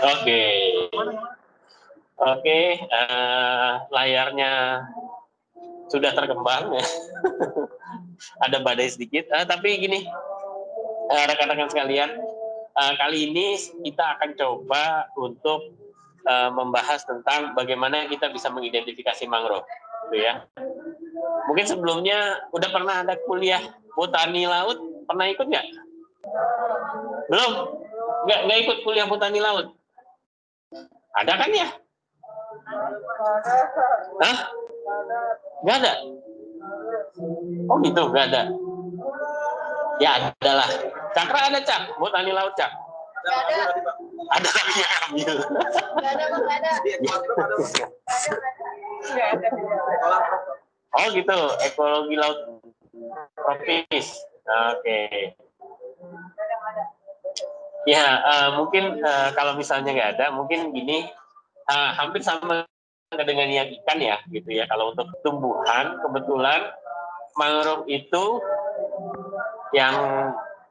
Oke. Oke, uh, layarnya sudah terkembang ya. Ada badai sedikit, uh, tapi gini, eh, rekan-rekan sekalian, uh, kali ini kita akan coba untuk uh, membahas tentang bagaimana kita bisa mengidentifikasi mangrove, gitu ya. Mungkin sebelumnya udah pernah ada kuliah botani laut, pernah ikut nggak? Belum? Nggak, nggak ikut kuliah botani laut? Ada kan ya? Hah? Nggak ada? Oh gitu, nggak ada. Ya ada lah. Cakra ada cak, botani laut cak. ada. Ada ada, nggak ada. Oh gitu, ekologi laut tropis. Oke. Ya, uh, mungkin uh, kalau misalnya nggak ada, mungkin gini, uh, hampir sama dengan yang ikan ya, gitu ya. Kalau untuk tumbuhan, kebetulan mangrove itu yang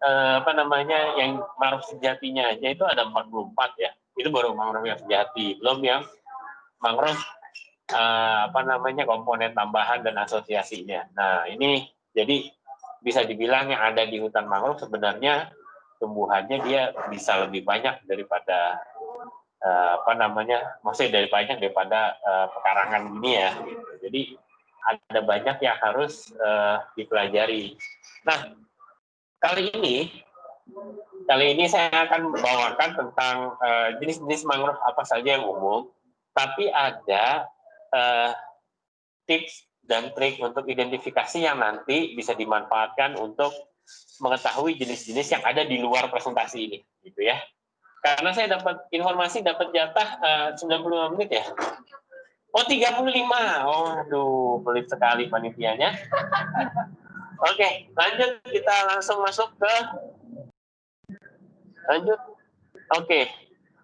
uh, apa namanya, yang mangrove sejatinya aja itu ada 44 ya. Itu baru mangrove yang sejati, belum yang mangrove uh, apa namanya komponen tambahan dan asosiasinya. Nah ini jadi bisa dibilang yang ada di hutan mangrove sebenarnya tumbuhannya dia bisa lebih banyak daripada uh, apa namanya maksudnya dari banyak daripada uh, pekarangan ini ya. Jadi ada banyak yang harus uh, dipelajari. Nah kali ini kali ini saya akan membawakan tentang jenis-jenis mangrove apa saja yang umum tapi ada tips dan trik untuk identifikasi yang nanti bisa dimanfaatkan untuk mengetahui jenis-jenis yang ada di luar presentasi ini, gitu ya. Karena saya dapat informasi dapat jatah uh, 95 menit ya. Oh 35. Oh aduh, pelit sekali panitianya. Oke, lanjut kita langsung masuk ke lanjut. Oke.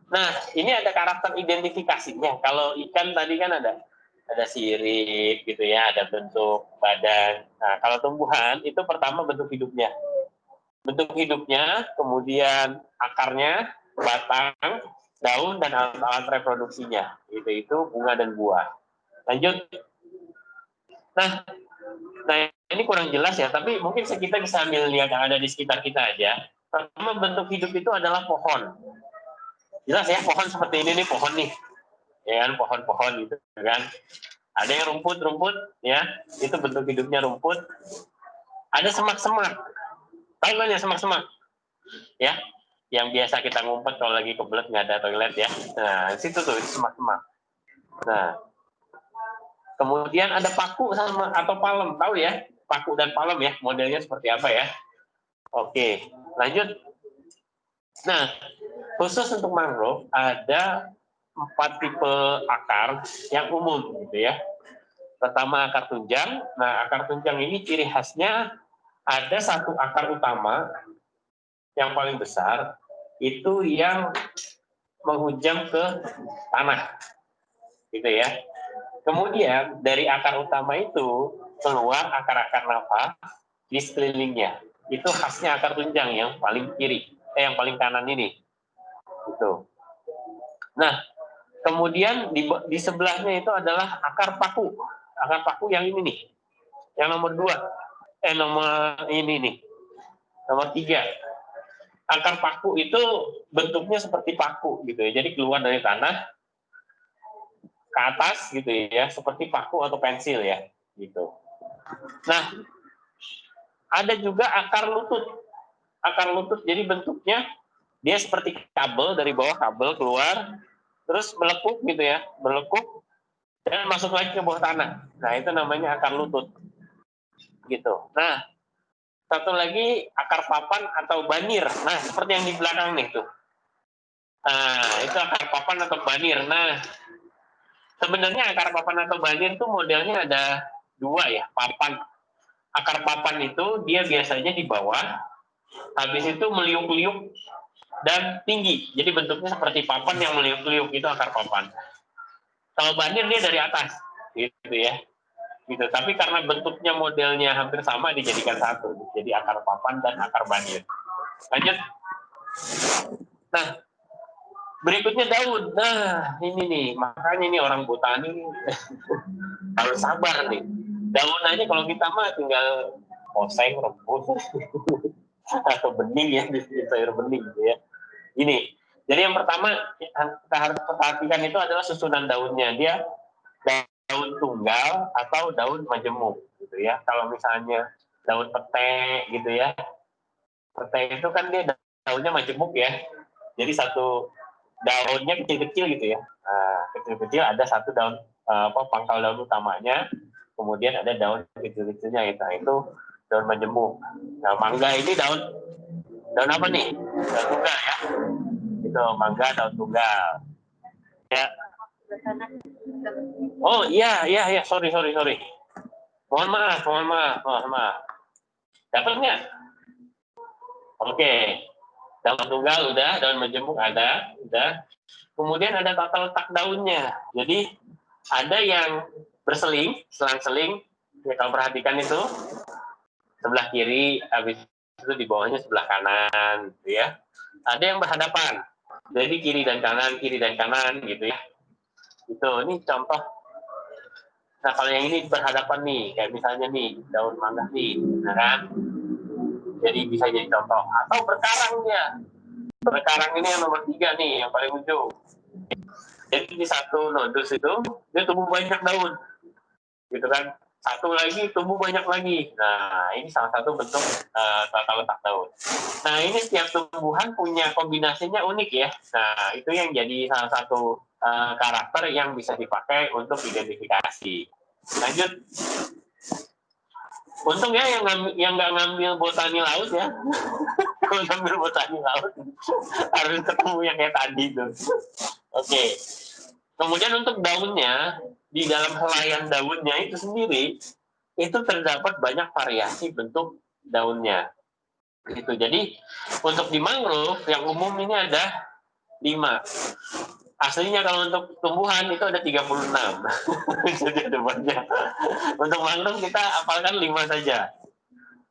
Nah, ini ada karakter identifikasinya. Kalau ikan tadi kan ada ada sirip gitu ya, ada bentuk badan. Nah, kalau tumbuhan itu pertama bentuk hidupnya bentuk hidupnya, kemudian akarnya, batang, daun, dan alat-alat reproduksinya. Itu itu bunga dan buah. Lanjut. Nah, nah ini kurang jelas ya, tapi mungkin kita bisa ambil lihat yang ada di sekitar kita aja. Pertama bentuk hidup itu adalah pohon. Jelas ya, pohon seperti ini nih, pohon nih. Ya kan, pohon-pohon gitu kan. Ada yang rumput-rumput, ya, itu bentuk hidupnya rumput. Ada semak-semak, toiletnya semak-semak? Ya yang biasa kita ngumpet kalau lagi kebelet nggak ada toilet ya. Nah situ tuh semak-semak. Nah kemudian ada paku sama atau palem tahu ya? Paku dan palem ya. Modelnya seperti apa ya? Oke lanjut. Nah khusus untuk mangrove ada empat tipe akar yang umum gitu ya. Pertama akar tunjang. Nah akar tunjang ini ciri khasnya ada satu akar utama yang paling besar itu yang menghujam ke tanah gitu ya. Kemudian dari akar utama itu keluar akar-akar nafas di sekelilingnya. Itu khasnya akar tunjang yang paling kiri eh yang paling kanan ini. Itu nah kemudian di, di sebelahnya itu adalah akar paku. Akar paku yang ini nih. Yang nomor dua. Eh nomor ini nih. Nomor tiga. Akar paku itu bentuknya seperti paku gitu ya. Jadi keluar dari tanah ke atas gitu ya seperti paku atau pensil ya gitu. Nah ada juga akar lutut. Akar lutut jadi bentuknya dia seperti kabel dari bawah kabel keluar terus melekuk gitu ya melekuk dan masuk lagi ke bawah tanah nah itu namanya akar lutut gitu. Nah, satu lagi akar papan atau banir. Nah, seperti yang di belakang nih tuh. Nah, itu akar papan atau banir. Nah, sebenarnya akar papan atau banir itu modelnya ada dua ya, papan. Akar papan itu dia biasanya di bawah, habis itu meliuk-liuk dan tinggi. Jadi bentuknya seperti papan yang meliuk-liuk itu akar papan. Kalau banir dia dari atas, gitu ya gitu. Tapi karena bentuknya modelnya hampir sama dijadikan satu, jadi akar papan dan akar banir. Lanjut. Nah, Berikutnya daun. Nah, ini nih, makanya ini orang botani harus sabar nih. Daun aja kalau kita mah tinggal oseng, rebus, atau bening ya, di sayur bening gitu ya. Ini, jadi yang pertama kita harus perhatikan itu adalah susunan daunnya. Dia daun tunggal atau daun majemuk gitu ya. Kalau misalnya daun pete gitu ya, pete itu kan dia daunnya majemuk ya. Jadi satu daunnya kecil-kecil gitu ya. Nah, kecil-kecil ada satu daun eh, apa pangkal daun utamanya, kemudian ada daun kecil-kecilnya itu. Nah, itu daun majemuk. Nah, mangga ini daun daun apa nih? Daun tunggal ya. Itu mangga daun tunggal. Ya. Oh iya iya iya sorry sorry sorry. Mohon maaf mohon maaf mohon maaf. Dapat? Oke daun tunggal udah, daun majemuk ada, udah. Kemudian ada tata letak daunnya. Jadi ada yang berseling, selang-seling. Ya, kalau perhatikan itu sebelah kiri, habis itu di bawahnya sebelah kanan, gitu ya. Ada yang berhadapan. Jadi kiri dan kanan, kiri dan kanan, gitu ya. Itu, ini contoh. Nah, kalau yang ini berhadapan nih, kayak misalnya nih, daun mangga nih, nah kan? jadi bisa jadi contoh atau berkarang dia berkarang ini yang nomor tiga nih yang paling ujung jadi di satu nodus itu dia tumbuh banyak daun gitu kan satu lagi tumbuh banyak lagi nah ini salah satu bentuk uh, tata letak daun nah ini setiap tumbuhan punya kombinasinya unik ya nah itu yang jadi salah satu uh, karakter yang bisa dipakai untuk identifikasi lanjut Untung ya yang yang nggak ngambil botani laut ya. Kalau ngambil botani laut harus ketemu yang kayak tadi tuh. Oke. Kemudian untuk daunnya di dalam helaian daunnya itu sendiri itu terdapat banyak variasi bentuk daunnya. Itu jadi untuk di mangrove yang umum ini ada lima. Aslinya kalau untuk tumbuhan itu ada 36 jadi ada banyak. Untuk mangrove kita apalkan lima saja.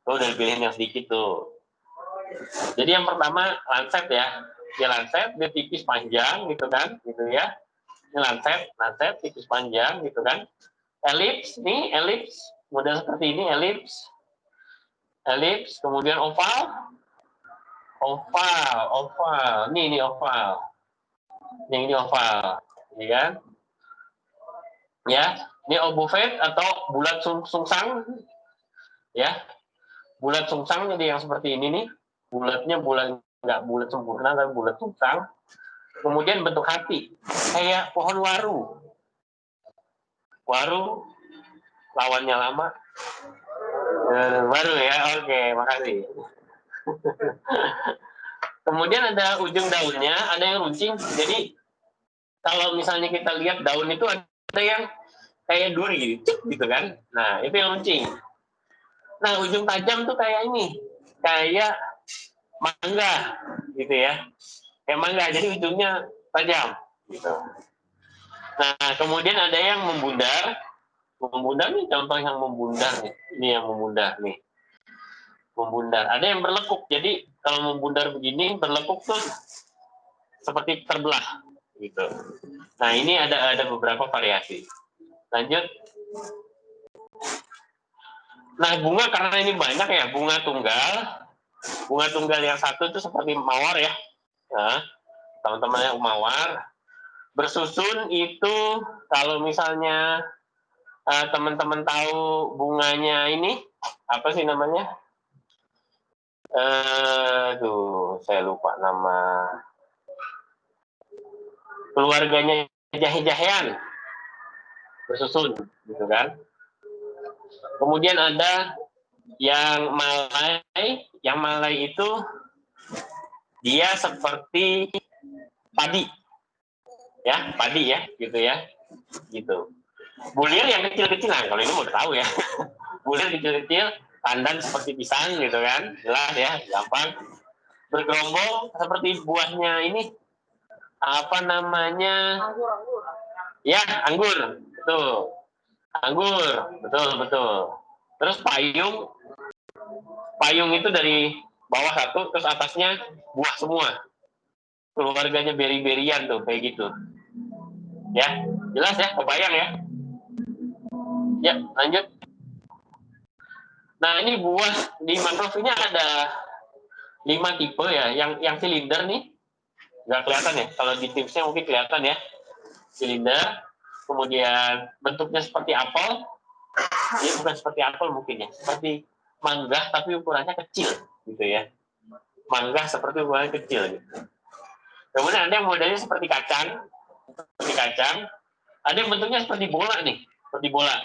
Tuh dari pilihan yang sedikit tuh. Jadi yang pertama lancet ya. Dia lancet dia tipis panjang gitu kan gitu ya ini lancet lancet tipis panjang gitu kan. Elips nih elips. Model seperti ini elips. Elips kemudian oval. Oval oval. Nih ini oval. Yang ini oval, ya kan? Ya, ini obovet atau bulat sung sungsang, ya, bulat sungsang jadi yang seperti ini nih, bulatnya bulat nggak bulat sempurna tapi bulat sungsang. Kemudian bentuk hati, kayak pohon waru. Waru lawannya lama. Eh, baru ya, oke, makasih. Kemudian ada ujung daunnya, ada yang runcing. Jadi kalau misalnya kita lihat daun itu ada yang kayak duri gitu, gitu kan. Nah, itu yang runcing. Nah, ujung tajam tuh kayak ini, kayak mangga gitu ya. Kayak mangga, jadi ujungnya tajam gitu. Nah, kemudian ada yang membundar. Membundar nih contoh yang membundar nih. Ini yang membundar nih membundar. Ada yang berlekuk. Jadi kalau membundar begini, berlekuk tuh seperti terbelah gitu. Nah, ini ada ada beberapa variasi. Lanjut. Nah, bunga karena ini banyak ya, bunga tunggal. Bunga tunggal yang satu itu seperti mawar ya. Teman-teman yang mawar. Bersusun itu kalau misalnya eh, teman-teman uh, tahu bunganya ini apa sih namanya? Aduh, saya lupa nama keluarganya Jahe-Jahean bersusun, gitu kan? Kemudian ada yang Malai, yang Malai itu dia seperti padi, ya padi ya, gitu ya, gitu. Bulir yang kecil-kecil, nah kalau ini mau tahu ya, bulir kecil-kecil pandan seperti pisang gitu kan. Jelas ya gampang. Bergerombol seperti buahnya ini. Apa namanya? Ya anggur. Betul. Anggur. Betul betul. Terus payung. Payung itu dari bawah satu terus atasnya buah semua keluarganya beri-berian tuh kayak gitu. Ya, jelas ya, kebayang ya. Ya, lanjut. Nah, ini buah di mangrove ini ada lima tipe ya. Yang yang silinder nih, nggak kelihatan ya. Kalau di tipsnya mungkin kelihatan ya. Silinder, kemudian bentuknya seperti apel. Ini bukan seperti apel mungkin ya, seperti mangga tapi ukurannya kecil gitu ya. Mangga seperti ukurannya kecil gitu. Kemudian ada yang modelnya seperti kacang, seperti kacang. Ada yang bentuknya seperti bola nih, seperti bola.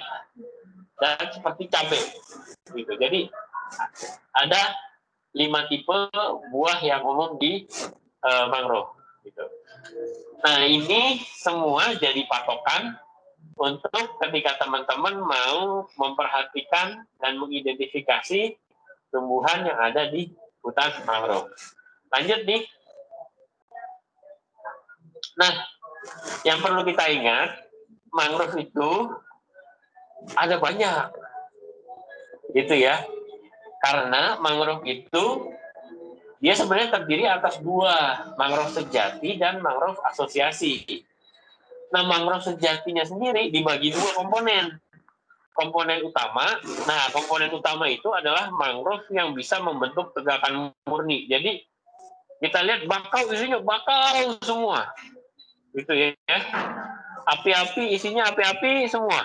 Dan seperti cabai. Gitu. Jadi ada lima tipe buah yang umum di uh, mangrove. Gitu. Nah ini semua jadi patokan untuk ketika teman-teman mau memperhatikan dan mengidentifikasi tumbuhan yang ada di hutan mangrove. Lanjut nih. Nah, yang perlu kita ingat, mangrove itu ada banyak. Gitu ya. Karena mangrove itu dia sebenarnya terdiri atas dua, mangrove sejati dan mangrove asosiasi. Nah, mangrove sejatinya sendiri dibagi dua komponen. Komponen utama, nah komponen utama itu adalah mangrove yang bisa membentuk tegakan murni. Jadi kita lihat bakau isinya bakau semua, gitu ya. Api-api isinya api-api semua.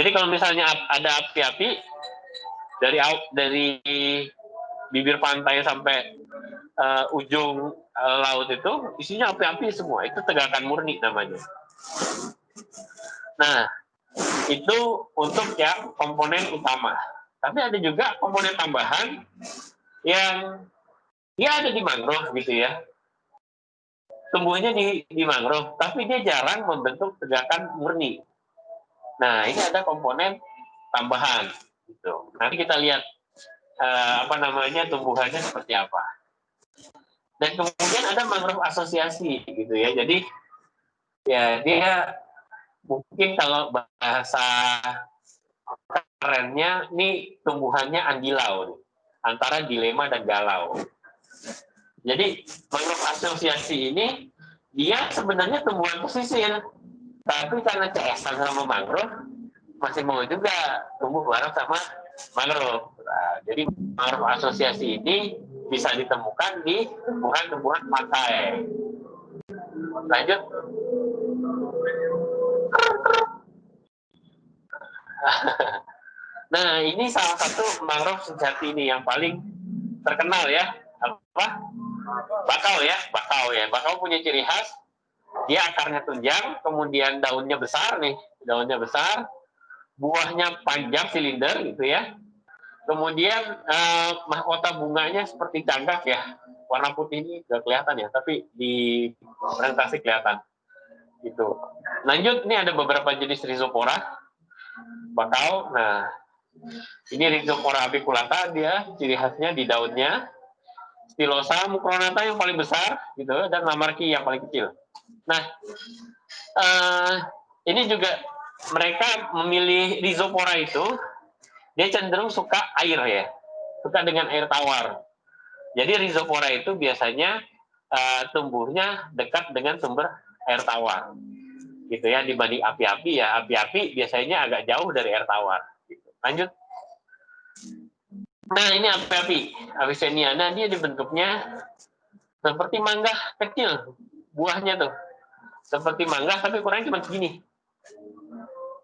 Jadi kalau misalnya ada api-api dari dari bibir pantai sampai uh, ujung uh, laut itu isinya api-api semua. Itu tegakan murni namanya. Nah, itu untuk yang komponen utama. Tapi ada juga komponen tambahan yang dia ada di mangrove gitu ya. Tumbuhnya di, di mangrove, tapi dia jarang membentuk tegakan murni. Nah, ini ada komponen tambahan. Gitu. Nanti kita lihat uh, apa namanya tumbuhannya seperti apa. Dan kemudian ada mangrove asosiasi gitu ya. Jadi ya dia mungkin kalau bahasa kerennya ini tumbuhannya andilau nih, antara dilema dan galau. Jadi mangrove asosiasi ini dia sebenarnya tumbuhan pesisir, tapi karena CS sama mangrove masih mau juga tumbuh bareng sama mangrove. Nah, jadi mangrove asosiasi ini bisa ditemukan di tumbuhan-tumbuhan pantai. Lanjut. nah, ini salah satu mangrove sejati ini yang paling terkenal ya. Apa? Bakau ya, bakau ya. Bakau punya ciri khas dia akarnya tunjang, kemudian daunnya besar nih, daunnya besar, buahnya panjang silinder gitu ya. Kemudian eh, mahkota bunganya seperti cagak ya. Warna putih ini nggak kelihatan ya, tapi di presentasi kelihatan. Gitu. Lanjut, ini ada beberapa jenis rhizopora. Bakau. Nah, ini rhizopora apiculata dia ciri khasnya di daunnya. Stilosa mucronata yang paling besar gitu dan lamarki yang paling kecil. Nah, eh, ini juga mereka memilih rhizopora itu dia cenderung suka air ya, suka dengan air tawar. Jadi rhizopora itu biasanya uh, tumbuhnya dekat dengan sumber air tawar, gitu ya dibanding api-api ya. Api-api biasanya agak jauh dari air tawar. Gitu. Lanjut. Nah ini api-api, Avicenniana dia dibentuknya seperti mangga kecil, buahnya tuh seperti mangga tapi kurangnya cuma segini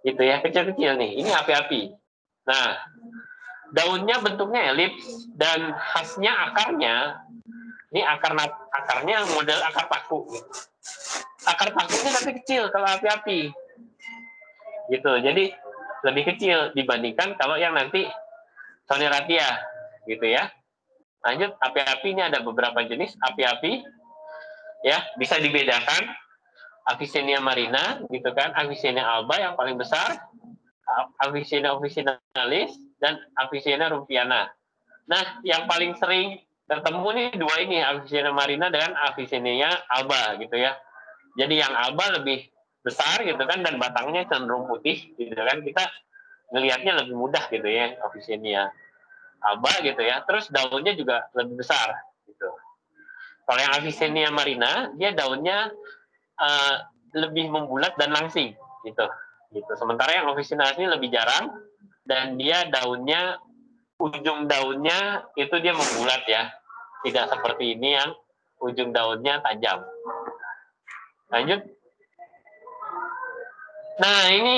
gitu ya kecil-kecil nih ini api-api nah daunnya bentuknya elips dan khasnya akarnya ini akar akarnya model akar paku. Akar pakunya tapi kecil kalau api-api. Gitu jadi lebih kecil dibandingkan kalau yang nanti soneratia gitu ya. Lanjut api-api ini ada beberapa jenis api-api ya bisa dibedakan. Avicennia marina gitu kan, Avicennia alba yang paling besar, Avicennia officinalis dan Avicennia rufiana. Nah, yang paling sering ketemu nih dua ini, Avicennia marina dan Avicennia alba gitu ya. Jadi yang alba lebih besar gitu kan dan batangnya cenderung putih gitu kan. Kita ngelihatnya lebih mudah gitu ya Avicennia alba gitu ya. Terus daunnya juga lebih besar gitu. Kalau yang Avicennia marina, dia daunnya uh, lebih membulat dan langsing, gitu. Gitu. Sementara yang officinales ini lebih jarang dan dia daunnya ujung daunnya itu dia membulat ya, tidak seperti ini yang ujung daunnya tajam. Lanjut. Nah ini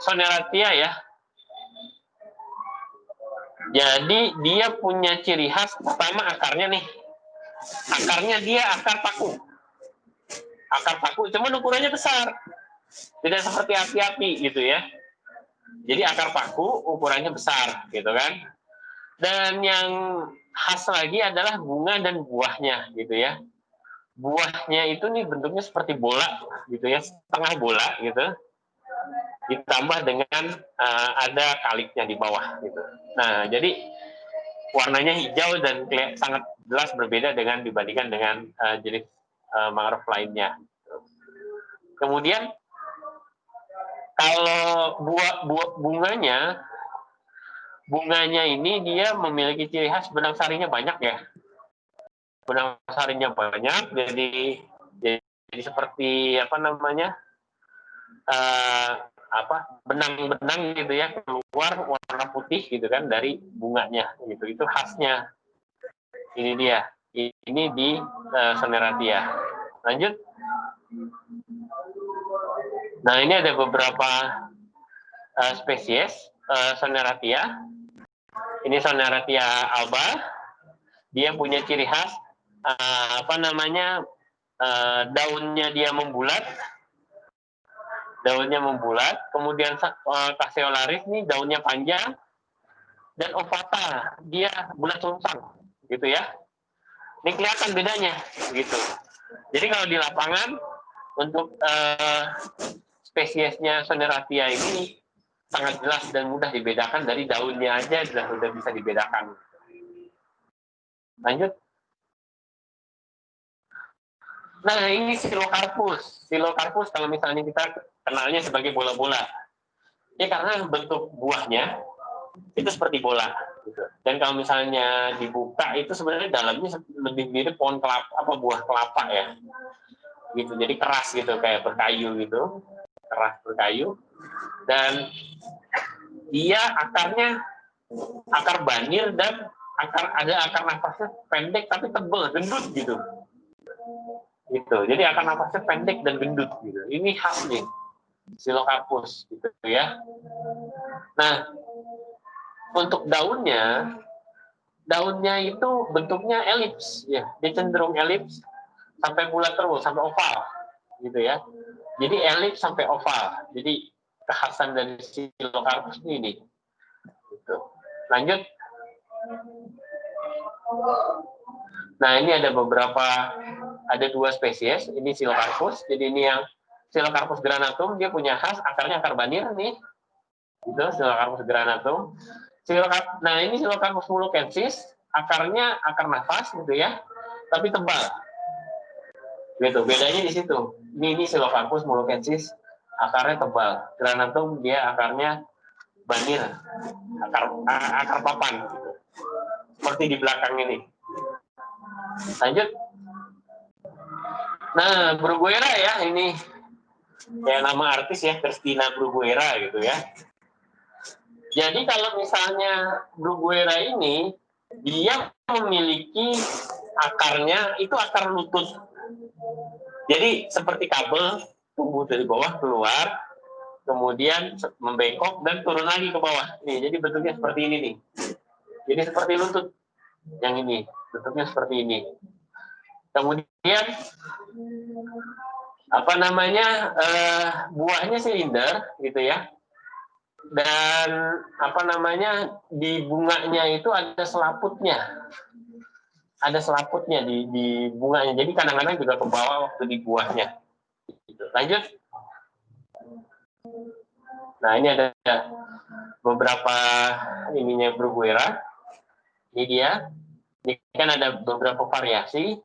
soneratia ya. Jadi dia punya ciri khas pertama akarnya nih. Akarnya dia akar paku. Akar paku, cuman ukurannya besar. Tidak seperti api-api gitu ya. Jadi akar paku ukurannya besar gitu kan. Dan yang khas lagi adalah bunga dan buahnya gitu ya. Buahnya itu nih bentuknya seperti bola gitu ya, setengah bola gitu. Ditambah dengan uh, ada kaliknya di bawah gitu. Nah, jadi warnanya hijau dan sangat jelas berbeda dengan dibandingkan dengan uh, jenis uh, mangrove lainnya. Kemudian kalau buah, buah bunganya bunganya ini dia memiliki ciri khas benang sarinya banyak ya. Benang sarinya banyak, jadi jadi seperti apa namanya uh, apa benang-benang gitu ya keluar warna putih gitu kan dari bunganya gitu. Itu khasnya. Ini dia. Ini di uh, Soneratia lanjut nah ini ada beberapa uh, spesies uh, Soneratia ini Soneratia alba. Dia punya ciri khas uh, apa namanya uh, daunnya dia membulat, daunnya membulat. Kemudian uh, Caseolaris ini daunnya panjang dan ovata dia bulat sungsang, gitu ya. Ini kelihatan bedanya, gitu. Jadi kalau di lapangan untuk uh, spesiesnya Soneratia ini sangat jelas dan mudah dibedakan dari daunnya aja sudah sudah bisa dibedakan. Lanjut. Nah, ini silokarpus. Silokarpus kalau misalnya kita kenalnya sebagai bola-bola. Ya karena bentuk buahnya itu seperti bola. Dan kalau misalnya dibuka itu sebenarnya dalamnya lebih mirip pohon kelapa apa buah kelapa ya. Gitu. Jadi keras gitu kayak berkayu gitu. Keras berkayu dan dia akarnya akar banir dan akar ada akar nafasnya pendek tapi tebal gendut gitu. Gitu. Jadi akar nafasnya pendek dan gendut gitu. Ini khas nih silocarpus gitu ya. Nah untuk daunnya daunnya itu bentuknya elips ya. Dia cenderung elips sampai bulat terus sampai oval gitu ya jadi elips sampai oval jadi kekhasan dari silocarpus ini. Gitu. Lanjut. Nah ini ada beberapa, ada dua spesies. Ini silocarpus. Jadi ini yang silocarpus granatum dia punya khas akarnya akar banir nih. Itu silocarpus granatum. Nah ini silocarpus mulukensis akarnya akar nafas gitu ya, tapi tebal. Gitu. Bedanya di situ. Ini ini silocarpus mulukensis akarnya tebal. Granatum dia akarnya banir, akar akar papan, seperti di belakang ini. Lanjut. Nah, Bruguera ya ini kayak nama artis ya Christina Bruguera gitu ya. Jadi kalau misalnya Bruguera ini dia memiliki akarnya itu akar lutut. Jadi seperti kabel tumbuh dari bawah keluar, kemudian membengkok dan turun lagi ke bawah. Nih, jadi bentuknya seperti ini nih. Jadi seperti lutut yang ini, bentuknya seperti ini. Kemudian apa namanya uh, buahnya silinder gitu ya. Dan apa namanya di bunganya itu ada selaputnya. Ada selaputnya di, di bunganya. Jadi kadang-kadang juga ke bawah waktu di buahnya Gitu. Lanjut. Nah, ini ada beberapa ininya Bruguera. Ini dia. Ini kan ada beberapa variasi.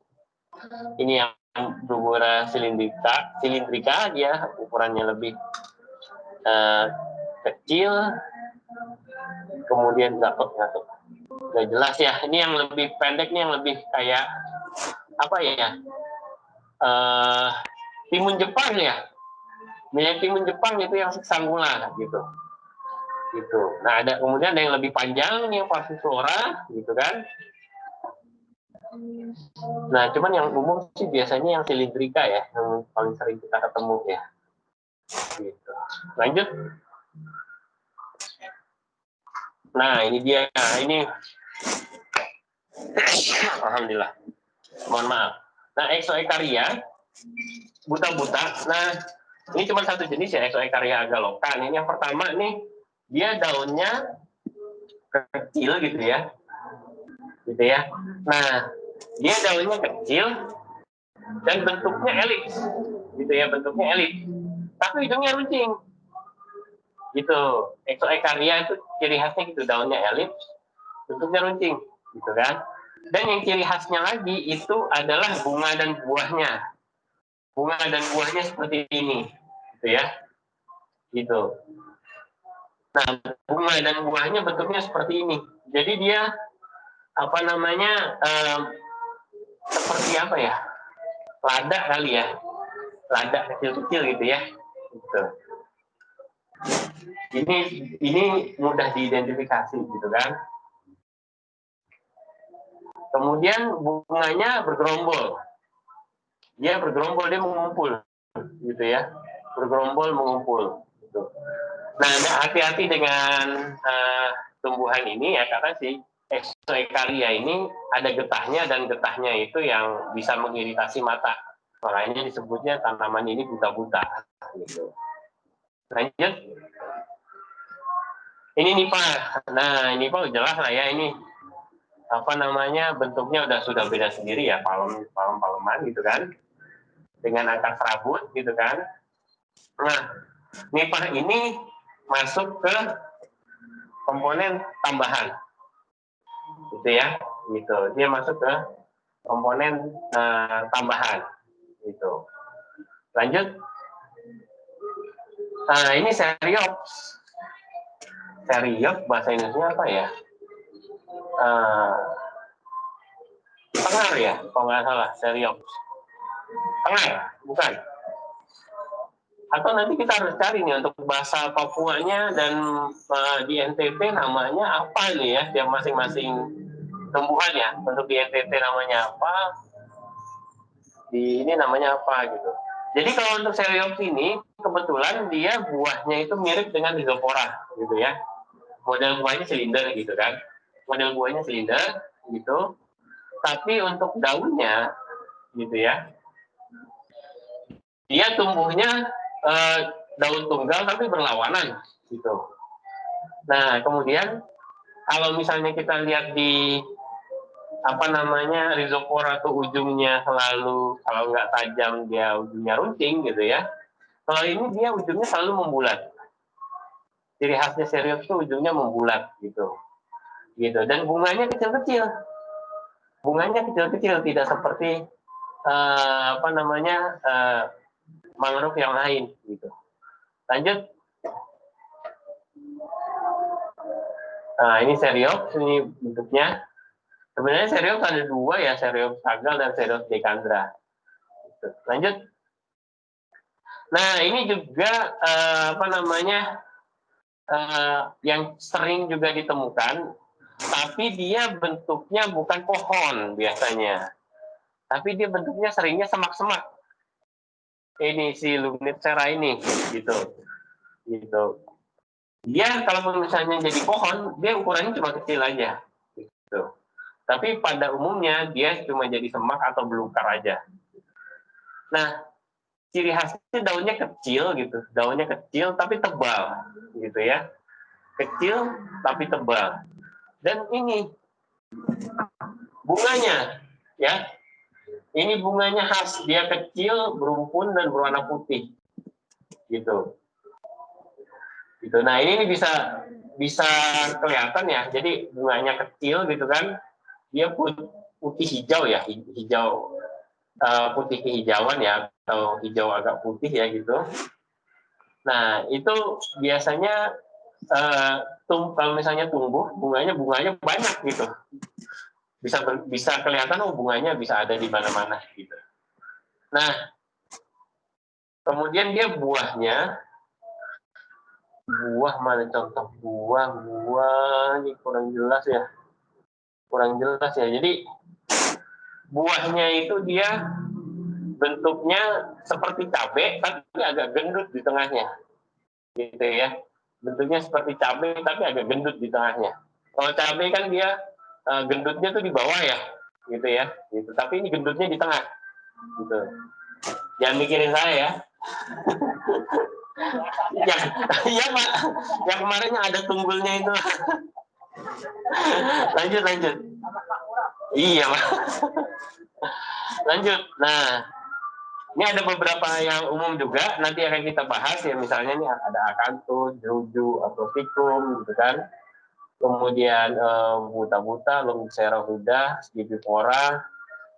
Ini yang Bruguera silindrika, silindrika dia ukurannya lebih uh, kecil. Kemudian dapat nggak Nggak jelas ya. Ini yang lebih pendek, ini yang lebih kayak apa ya? Uh, timun Jepang ya? Minyak timun Jepang itu yang sanggula gitu. Gitu. Nah ada kemudian ada yang lebih panjang yang passiflora gitu kan? Nah cuman yang umum sih biasanya yang silindrika ya yang paling sering kita ketemu ya. Gitu. Lanjut nah ini dia nah, ini alhamdulillah mohon maaf nah exoekaria buta-buta nah ini cuma satu jenis ya Exoecaria agaloka. Ini yang pertama nih dia daunnya kecil gitu ya. Gitu ya. Nah, dia daunnya kecil dan bentuknya elips. Gitu ya, bentuknya elips. Tapi hidungnya runcing. Gitu. Exoecaria itu ciri khasnya gitu, daunnya elips, bentuknya runcing, gitu kan. Dan yang ciri khasnya lagi itu adalah bunga dan buahnya. Bunga dan buahnya seperti ini gitu ya. Gitu. Nah bunga dan buahnya bentuknya seperti ini. Jadi dia apa namanya um, seperti apa ya? Lada kali ya. Lada kecil-kecil gitu ya. Gitu ini ini mudah diidentifikasi gitu kan. Kemudian bunganya bergerombol. Dia bergerombol dia mengumpul gitu ya. Bergerombol mengumpul gitu. nah hati-hati dengan uh, tumbuhan ini ya karena si exoecaria ini ada getahnya dan getahnya itu yang bisa mengiritasi mata. Makanya disebutnya tanaman ini buta-buta gitu lanjut ini nipa nah nipa jelas lah ya ini apa namanya bentuknya udah sudah beda sendiri ya palem palem paleman gitu kan dengan angka serabut gitu kan. Nah, nipah ini masuk ke komponen tambahan. Gitu ya. Gitu. Dia masuk ke komponen uh, tambahan. Gitu. Lanjut. Nah, ini seriops. Seriops bahasa Indonesia apa ya? Uh, pengar ya, kalau nggak salah, seriops Tengah, bukan. Atau nanti kita harus cari nih untuk bahasa Papuanya dan uh, di NTT namanya apa nih ya, dia masing-masing tumbuhan ya. Untuk di NTT namanya apa, di ini namanya apa gitu. Jadi kalau untuk Seriops ini, kebetulan dia buahnya itu mirip dengan Rhizopora gitu ya. Model buahnya silinder gitu kan. Model buahnya silinder gitu. Tapi untuk daunnya gitu ya, dia tumbuhnya uh, daun tunggal tapi berlawanan gitu. Nah kemudian kalau misalnya kita lihat di apa namanya rhizopora tuh ujungnya selalu kalau nggak tajam dia ujungnya runcing gitu ya. Kalau ini dia ujungnya selalu membulat. Ciri khasnya serius tuh ujungnya membulat gitu. Gitu dan bunganya kecil-kecil. Bunganya kecil-kecil tidak seperti uh, apa namanya uh, mangrove yang lain gitu. Lanjut. Nah, ini seriops ini bentuknya. Sebenarnya seriops ada dua ya, seriops sagal dan seriops decandra. Gitu. Lanjut. Nah, ini juga uh, apa namanya? Uh, yang sering juga ditemukan, tapi dia bentuknya bukan pohon biasanya. Tapi dia bentuknya seringnya semak-semak ini si Lumniptera ini gitu gitu dia kalau misalnya jadi pohon dia ukurannya cuma kecil aja tapi pada umumnya dia cuma jadi semak atau belukar aja nah ciri khasnya daunnya kecil gitu daunnya kecil tapi tebal gitu ya kecil tapi tebal dan ini bunganya ya ini bunganya khas, dia kecil, berumpun dan berwarna putih. Gitu. Gitu. Nah, ini bisa bisa kelihatan ya. Jadi bunganya kecil gitu kan. Dia putih hijau ya, hijau uh, putih kehijauan ya atau hijau agak putih ya gitu. Nah, itu biasanya tum kalau misalnya tumbuh bunganya bunganya banyak gitu. bisa bisa kelihatan hubungannya bisa ada di mana-mana gitu. Nah, kemudian dia buahnya buah mana contoh buah buah ini kurang jelas ya kurang jelas ya. Jadi buahnya itu dia bentuknya seperti cabai tapi agak gendut di tengahnya. Gitu ya. Bentuknya seperti cabai tapi agak gendut di tengahnya. Kalau cabai kan dia uh, gendutnya tuh di bawah ya. Gitu ya. Gitu. Tapi ini gendutnya di tengah. Gitu. Jangan mikirin saya ya. Ya, ya Pak. Yang kemarinnya ada tunggulnya itu. lanjut, lanjut. Iya, lanjut. Nah, ini ada beberapa yang umum juga. Nanti akan kita bahas ya. Misalnya ini ada akanthus, jeruju, atau fikum, gitu kan. Kemudian buta-buta, uh, Lungsera huda, Skibifora,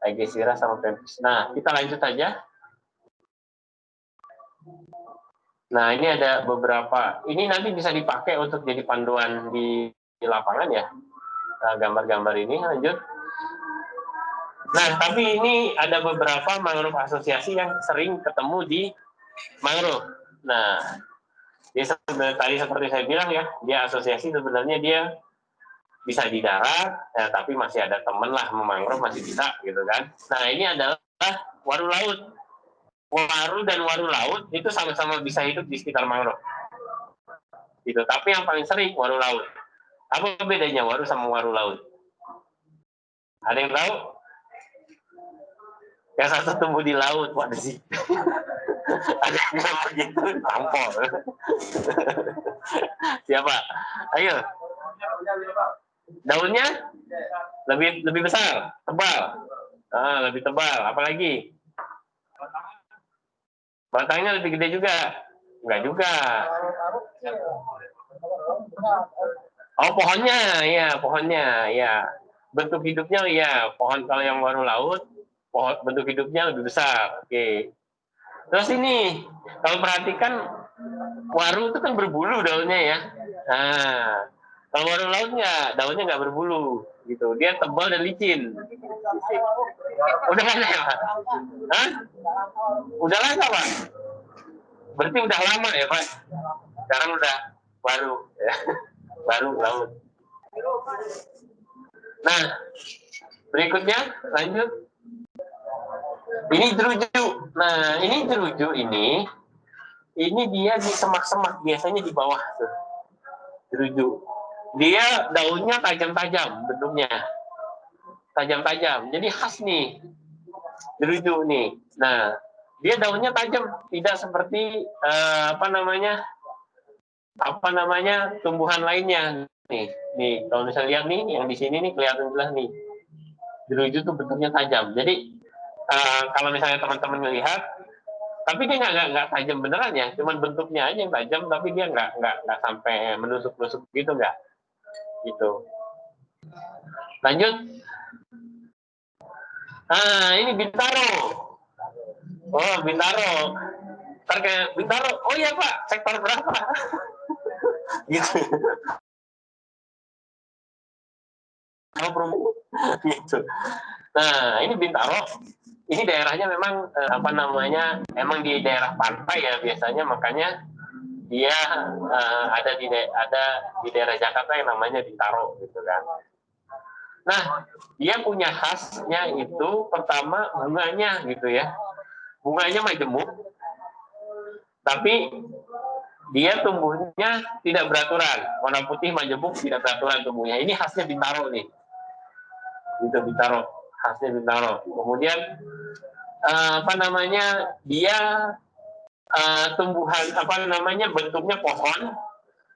Aegesira, sama Pempis. Nah, kita lanjut saja. Nah, ini ada beberapa. Ini nanti bisa dipakai untuk jadi panduan di, di lapangan ya. Nah, gambar-gambar ini lanjut. Nah, tapi ini ada beberapa mangrove asosiasi yang sering ketemu di mangrove. Nah, dia tadi seperti saya bilang ya, dia asosiasi sebenarnya dia bisa di darat, ya, tapi masih ada temen lah memangrove masih bisa gitu kan. Nah, ini adalah waru laut waru dan waru laut itu sama-sama bisa hidup di sekitar mangrove. Gitu. Tapi yang paling sering waru laut. Apa bedanya waru sama waru laut? Ada yang tahu? Yang satu tumbuh di laut, waduh sih. Ada yang bilang begitu, tampol. Siapa? Ayo. Daunnya lebih lebih besar, tebal. Ah, lebih tebal. Apalagi? Batangnya lebih gede juga? Enggak juga. Oh pohonnya, ya pohonnya, ya. Bentuk hidupnya, ya pohon kalau yang waru laut, pohon bentuk hidupnya lebih besar. Oke. Terus ini, kalau perhatikan waru itu kan berbulu daunnya ya. Nah, kalau waru laut nggak, daunnya nggak berbulu, gitu. Dia tebal dan licin. Udah kan ya, Hah? Udah lama, Pak? Berarti udah lama ya, Pak? Sekarang udah baru, ya. baru laut. Nah, berikutnya lanjut. Ini jeruju. Nah, ini jeruju ini, ini dia di semak-semak, biasanya di bawah tuh. Jeruju. Dia daunnya tajam-tajam bentuknya tajam-tajam. Jadi khas nih jeruju nih. Nah, dia daunnya tajam, tidak seperti uh, apa namanya apa namanya tumbuhan lainnya nih. Nih, kalau misalnya lihat nih yang di sini nih kelihatan jelas nih. Jeruju tuh bentuknya tajam. Jadi uh, kalau misalnya teman-teman melihat, tapi dia nggak nggak tajam beneran ya, cuman bentuknya aja yang tajam, tapi dia nggak nggak nggak sampai menusuk-nusuk gitu nggak, gitu. Lanjut. Ah, ini Bintaro. Oh, Bintaro. Ntar kayak Bintaro, oh iya Pak, sektor berapa? gitu. Gitu. Nah, ini Bintaro. Ini daerahnya memang eh, apa namanya? Emang di daerah pantai ya biasanya, makanya dia uh, ada di ada di daerah Jakarta yang namanya Bintaro gitu kan. Nah, dia punya khasnya itu pertama bunganya gitu ya. Bunganya majemuk, tapi dia tumbuhnya tidak beraturan. Warna putih majemuk tidak beraturan tumbuhnya. Ini khasnya Bintaro nih. Gitu Bintaro, khasnya Bintaro. Kemudian uh, apa namanya? Dia uh, tumbuhan apa namanya? bentuknya pohon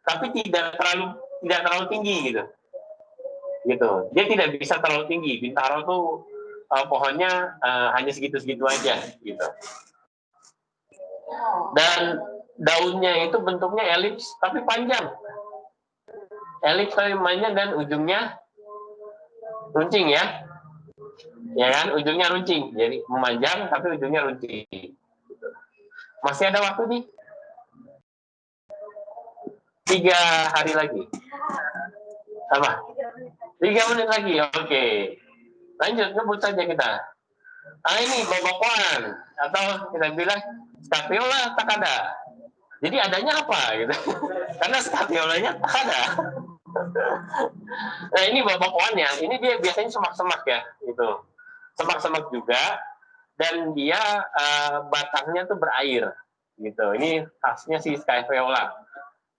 tapi tidak terlalu tidak terlalu tinggi gitu gitu. Dia tidak bisa terlalu tinggi. Bintaro tuh uh, pohonnya uh, hanya segitu-segitu aja gitu. Dan daunnya itu bentuknya elips tapi panjang. Elips tapi panjang dan ujungnya runcing ya. Ya kan, ujungnya runcing. Jadi memanjang tapi ujungnya runcing. Masih ada waktu nih? Tiga hari lagi. Apa? Tiga menit lagi, oke. Lanjut, ngebut saja kita. Ah ini bobokoan atau kita bilang scapiola takada. Jadi adanya apa gitu? Karena scapiolanya takada. nah ini bobokoannya, ini dia biasanya semak-semak ya, gitu. Semak-semak juga dan dia uh, batangnya tuh berair gitu. Ini khasnya si scapiola.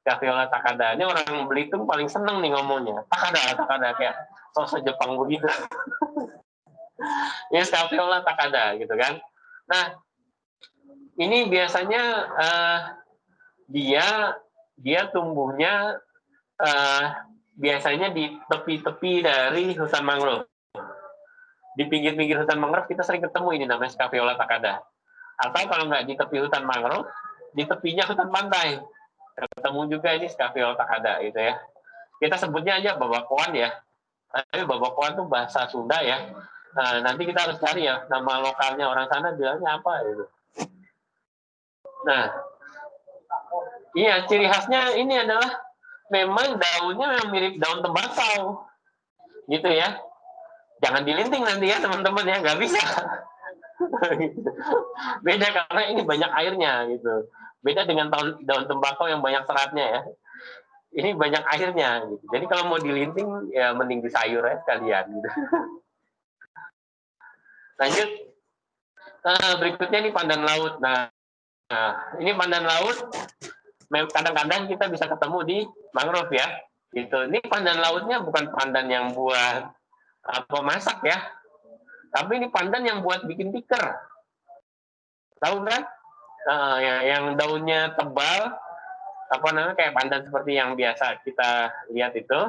Scapiola takada. Ini orang Belitung paling seneng nih ngomongnya. Takada, takada kayak sosok Jepang begitu. ini scapiola takada gitu kan. Nah, ini biasanya uh, dia dia tumbuhnya uh, biasanya di tepi-tepi dari hutan mangrove. Di pinggir-pinggir hutan mangrove kita sering ketemu ini namanya Scapiola takada. Atau kalau nggak di tepi hutan mangrove, di tepinya hutan pantai. Ketemu juga ini Scapiola takada gitu ya. Kita sebutnya aja babakoan ya. Tapi babakoan itu bahasa Sunda ya. Nah, nanti kita harus cari ya nama lokalnya orang sana bilangnya apa gitu. Nah, iya ciri khasnya ini adalah memang daunnya memang mirip daun tembakau, gitu ya. Jangan dilinting nanti ya teman-teman ya, nggak bisa. Beda karena ini banyak airnya gitu. Beda dengan daun, tembakau yang banyak seratnya ya. Ini banyak airnya gitu. Jadi kalau mau dilinting ya mending di sayur ya sekalian gitu. Lanjut. Nah, berikutnya ini pandan laut. Nah, nah ini pandan laut. Kadang-kadang kita bisa ketemu di mangrove ya. Gitu. Ini pandan lautnya bukan pandan yang buat apa masak ya. Tapi ini pandan yang buat bikin tikar. Tahu kan? Nah, ya, yang daunnya tebal, apa namanya kayak pandan seperti yang biasa kita lihat itu,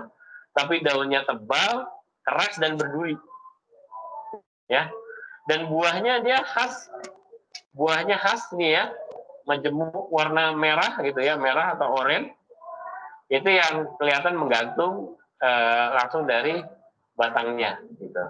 tapi daunnya tebal, keras dan berduri. Ya, dan buahnya dia khas buahnya khas nih ya majemuk warna merah gitu ya merah atau oranye itu yang kelihatan menggantung uh, langsung dari batangnya gitu